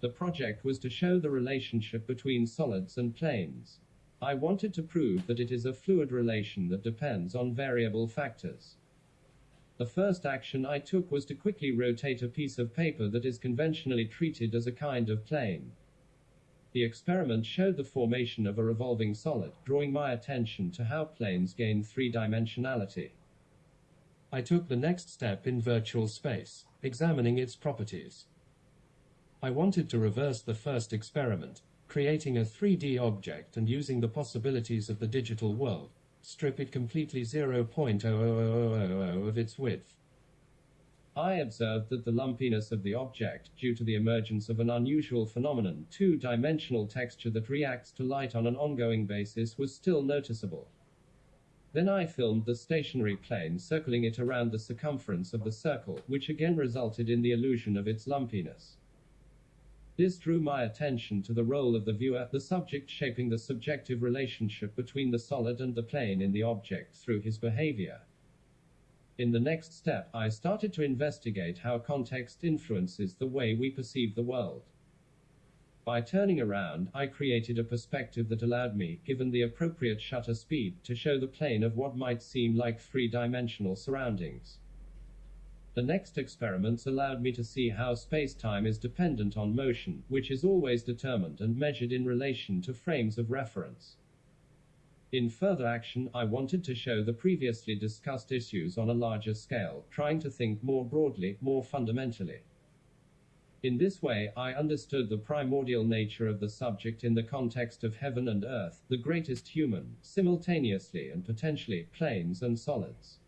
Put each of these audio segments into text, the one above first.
The project was to show the relationship between solids and planes. I wanted to prove that it is a fluid relation that depends on variable factors. The first action I took was to quickly rotate a piece of paper that is conventionally treated as a kind of plane. The experiment showed the formation of a revolving solid, drawing my attention to how planes gain three dimensionality. I took the next step in virtual space, examining its properties. I wanted to reverse the first experiment, creating a 3D object and using the possibilities of the digital world, strip it completely 0.00000 of its width. I observed that the lumpiness of the object, due to the emergence of an unusual phenomenon, two-dimensional texture that reacts to light on an ongoing basis, was still noticeable. Then I filmed the stationary plane circling it around the circumference of the circle, which again resulted in the illusion of its lumpiness. This drew my attention to the role of the viewer, the subject shaping the subjective relationship between the solid and the plane in the object through his behavior. In the next step, I started to investigate how context influences the way we perceive the world. By turning around, I created a perspective that allowed me, given the appropriate shutter speed, to show the plane of what might seem like three-dimensional surroundings. The next experiments allowed me to see how space-time is dependent on motion, which is always determined and measured in relation to frames of reference. In further action, I wanted to show the previously discussed issues on a larger scale, trying to think more broadly, more fundamentally. In this way, I understood the primordial nature of the subject in the context of heaven and earth, the greatest human, simultaneously and potentially, planes and solids.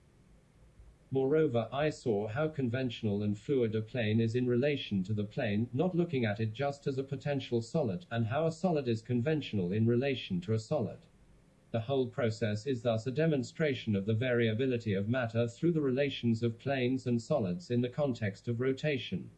Moreover, I saw how conventional and fluid a plane is in relation to the plane, not looking at it just as a potential solid, and how a solid is conventional in relation to a solid. The whole process is thus a demonstration of the variability of matter through the relations of planes and solids in the context of rotation.